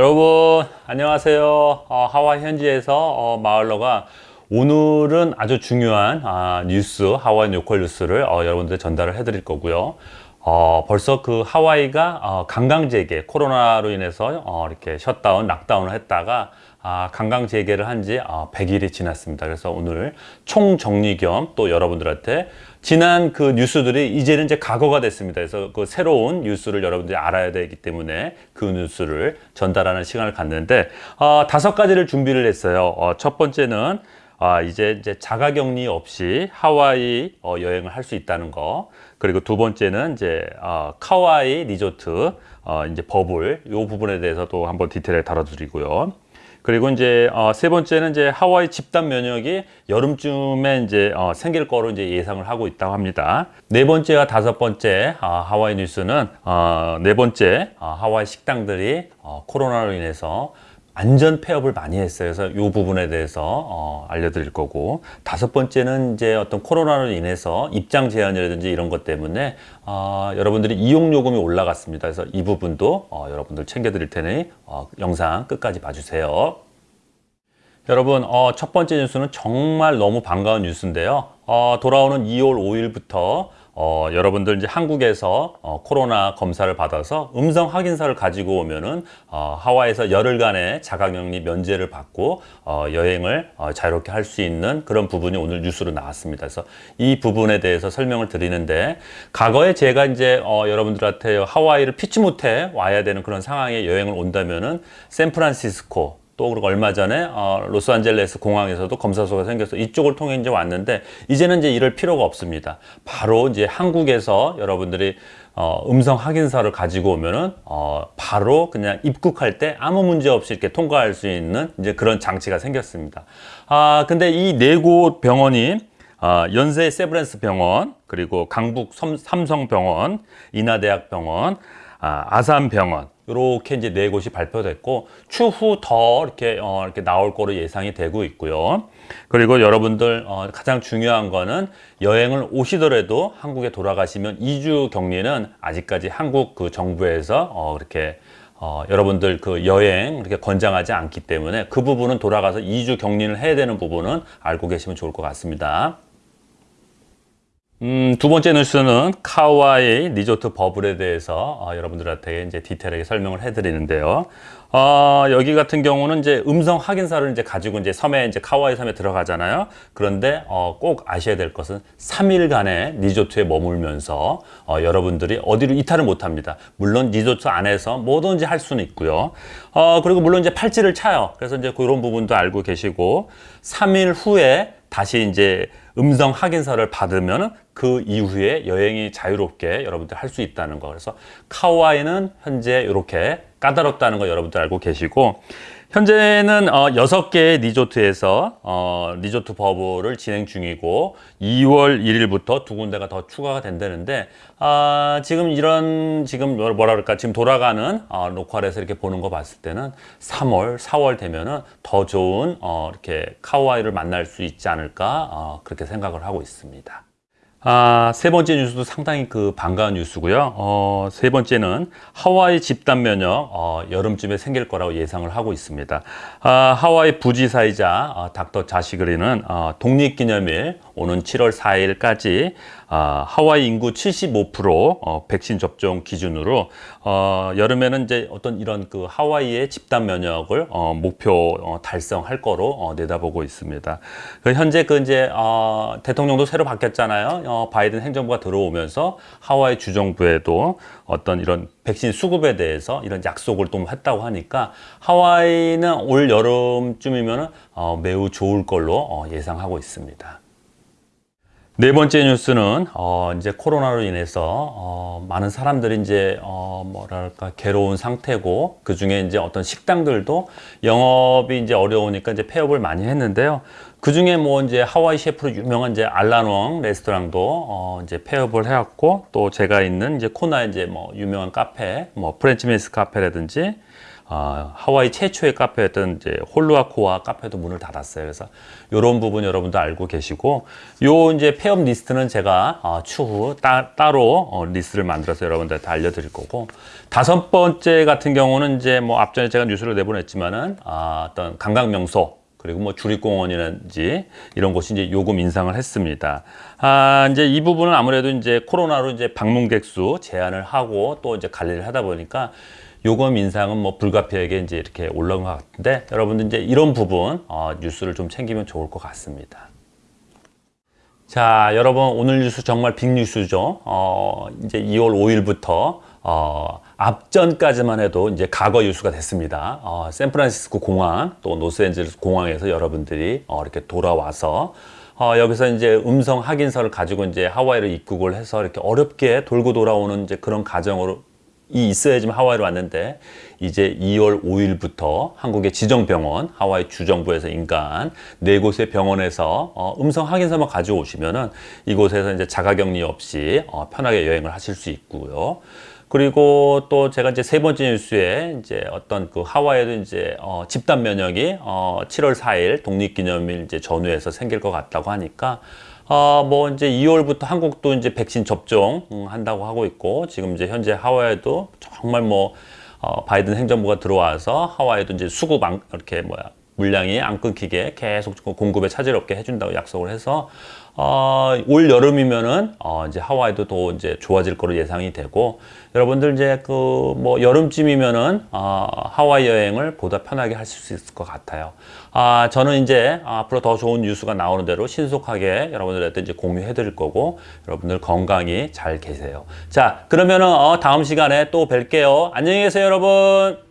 여러분 안녕하세요. 어, 하와이 현지에서 어, 마을러가 오늘은 아주 중요한 아, 뉴스 하와이 local 뉴스를 어, 여러분들 전달을 해 드릴 거고요 어, 벌써 그 하와이가 어, 관광 재개 코로나로 인해서 어, 이렇게 shutdown lockdown을 했다가 아, 관광 재개를 한지 어, 100일이 지났습니다 그래서 오늘 총정리 겸 또 여러분들한테 지난 그 뉴스들이 이제는 이제 과거가 됐습니다. 그래서 그 새로운 뉴스를 여러분들이 알아야 되기 때문에 그 뉴스를 전달하는 시간을 갖는데 어, 다섯 가지를 준비를 했어요. 어, 첫 번째는 아, 이제 이제 자가 격리 없이 하와이 어, 여행을 할 수 있다는 거. 그리고 두 번째는 이제 어, 카와이 리조트 어, 이제 버블 이 부분에 대해서도 한번 디테일하게 다뤄드리고요. 그리고 이제 어, 세 번째는 이제 하와이 집단 면역이 여름쯤에 이제 어, 생길 거로 이제 예상을 하고 있다고 합니다. 네 번째와 다섯 번째 어, 하와이 뉴스는 어, 네 번째 어, 하와이 식당들이 어, 코로나로 인해서 안전 폐업을 많이 했어요. 그래서 이 부분에 대해서 어, 알려드릴 거고 다섯 번째는 이제 어떤 코로나로 인해서 입장 제한이라든지 이런 것 때문에 어, 여러분들이 이용 요금이 올라갔습니다. 그래서 이 부분도 어, 여러분들 챙겨드릴 테니 어, 영상 끝까지 봐주세요. 여러분 어, 첫 번째 뉴스는 정말 너무 반가운 뉴스인데요. 어, 돌아오는 2월 5일부터 어, 여러분들 이제 한국에서 어, 코로나 검사를 받아서 음성 확인서를 가지고 오면은 어, 하와이에서 열흘간의 자가격리 면제를 받고 어, 여행을 어, 자유롭게 할 수 있는 그런 부분이 오늘 뉴스로 나왔습니다. 그래서 이 부분에 대해서 설명을 드리는데 과거에 제가 이제 어, 여러분들한테 하와이를 피치 못해 와야 되는 그런 상황에 여행을 온다면은 샌프란시스코 또 그리고 얼마 전에 어, 로스안젤레스 공항에서도 검사소가 생겨서 이쪽을 통해 이제 왔는데 이제는 이제 이럴 필요가 없습니다. 바로 이제 한국에서 여러분들이 어, 음성 확인서를 가지고 오면은 어, 바로 그냥 입국할 때 아무 문제 없이 이렇게 통과할 수 있는 이제 그런 장치가 생겼습니다. 아 근데 이 네 곳 병원이 어, 연세 세브란스 병원 그리고 강북 삼성병원 인하대학병원 아, 아산병원 이렇게 이제 네 곳이 발표됐고 추후 더 이렇게 어, 이렇게 나올 거로 예상이 되고 있고요. 그리고 여러분들 어, 가장 중요한 거는 여행을 오시더라도 한국에 돌아가시면 2주 격리는 아직까지 한국 그 정부에서 어, 그렇게 어, 여러분들 그 여행 이렇게 권장하지 않기 때문에 그 부분은 돌아가서 2주 격리를 해야 되는 부분은 알고 계시면 좋을 것 같습니다. 음, 두 번째 뉴스는 카와이 리조트 버블에 대해서 어, 여러분들한테 이제 디테일하게 설명을 해드리는데요. 어, 여기 같은 경우는 이제 음성 확인서를 이제 가지고 이제 섬에 이제 카와이 섬에 들어가잖아요. 그런데 어, 꼭 아셔야 될 것은 3일간의 리조트에 머물면서 어, 여러분들이 어디로 이탈을 못 합니다. 물론 리조트 안에서 뭐든지 할 수는 있고요. 어, 그리고 물론 이제 팔찌를 차요. 그래서 이제 그런 부분도 알고 계시고 3일 후에 다시 이제 음성 확인서를 받으면 그 이후에 여행이 자유롭게 여러분들 할 수 있다는 거. 그래서 카와이는 현재 이렇게 까다롭다는 거 여러분들 알고 계시고 현재는 어, 6개의 리조트에서 어, 리조트 버블을 진행 중이고 2월 1일부터 두 군데가 더 추가가 된다는데 아, 지금 이런 지금 뭐라 그럴까 지금 돌아가는 어, 로컬에서 이렇게 보는 거 봤을 때는 3월 4월 되면은 더 좋은 어, 이렇게 카와이를 만날 수 있지 않을까 어, 그렇게 생각을 하고 있습니다. 아, 세 번째 뉴스도 상당히 그 반가운 뉴스고요. 어, 세 번째는 하와이 집단 면역 어, 여름쯤에 생길 거라고 예상을 하고 있습니다. 아, 하와이 부지사이자 어, 닥터 자시그리는 어, 독립기념일 오는 7월 4일까지 아, 하와이 인구 75% 어, 백신 접종 기준으로 어, 여름에는 이제 어떤 이런 그 하와이의 집단 면역을 어, 목표 어, 달성할 거로 어, 내다보고 있습니다. 그 현재 그 이제 어, 대통령도 새로 바뀌었잖아요. 어, 바이든 행정부가 들어오면서 하와이 주정부에도 어떤 이런 백신 수급에 대해서 이런 약속을 또 했다고 하니까 하와이는 올 여름쯤이면 어, 매우 좋을 걸로 어, 예상하고 있습니다. 네 번째 뉴스는 어, 이제 코로나로 인해서 어, 많은 사람들이 이제 어, 뭐랄까 괴로운 상태고 그 중에 이제 어떤 식당들도 영업이 이제 어려우니까 이제 폐업을 많이 했는데요. 그 중에 뭐 이제 하와이 셰프로 유명한 이제 알란웡 레스토랑도 어, 이제 폐업을 해왔고 또 제가 있는 이제 코나 이제 뭐 유명한 카페 뭐 프렌치 메스 카페라든지 아, 하와이 최초의 카페였던 이제 홀루아코아 카페도 문을 닫았어요. 그래서 이런 부분 여러분도 알고 계시고 요 이제 폐업 리스트는 제가 어, 추후 따, 따로 어, 리스트를 만들어서 여러분들한테 알려드릴 거고 다섯 번째 같은 경우는 이제 뭐 앞전에 제가 뉴스를 내보냈지만은 아, 어떤 관광 명소 그리고 뭐 주립공원이라든지 이런 곳이 이제 요금 인상을 했습니다. 아, 이제 이 부분은 아무래도 이제 코로나로 이제 방문객 수 제한을 하고 또 이제 관리를 하다 보니까 요금 인상은 뭐 불가피하게 이제 이렇게 올라온 것 같은데 여러분들 이제 이런 부분 어, 뉴스를 좀 챙기면 좋을 것 같습니다. 자, 여러분 오늘 뉴스 정말 빅 뉴스죠. 어, 이제 2월 5일부터 어, 앞전까지만 해도 이제 과거 뉴스가 됐습니다. 어, 샌프란시스코 공항 또 로스앤젤레스 공항에서 여러분들이 어, 이렇게 돌아와서 어, 여기서 이제 음성 확인서를 가지고 이제 하와이를 입국을 해서 이렇게 어렵게 돌고 돌아오는 이제 그런 과정으로 이 있어야지만 하와이로 왔는데 이제 2월 5일부터 한국의 지정병원 하와이 주정부에서 인간 네 곳의 병원에서 어, 음성 확인서만 가지고 오시면 은 이곳에서 이제 자가격리 없이 어, 편하게 여행을 하실 수 있고요. 그리고 또 제가 이제 세 번째 뉴스에 이제 어떤 그 하와이에도 이제 어, 집단 면역이 어, 7월 4일 독립기념일 이제 전후에서 생길 것 같다고 하니까 어, 뭐 이제 2월부터 한국도 이제 백신 접종 음, 한다고 하고 있고 지금 이제 현재 하와이도 정말 뭐 어, 바이든 행정부가 들어와서 하와이도 이제 수급 안, 이렇게 뭐야 물량이 안 끊기게 계속 공급에 차질 없게 해준다고 약속을 해서 어, 올 여름이면은 어, 이제 하와이도 더 이제 좋아질 거로 예상이 되고 여러분들 이제 그 뭐 여름쯤이면은 어, 하와이 여행을 보다 편하게 하실 수 있을 것 같아요. 아 저는 이제 앞으로 더 좋은 뉴스가 나오는 대로 신속하게 여러분들한테 이제 공유해 드릴 거고 여러분들 건강히 잘 계세요. 자 그러면은 어, 다음 시간에 또 뵐게요. 안녕히 계세요 여러분.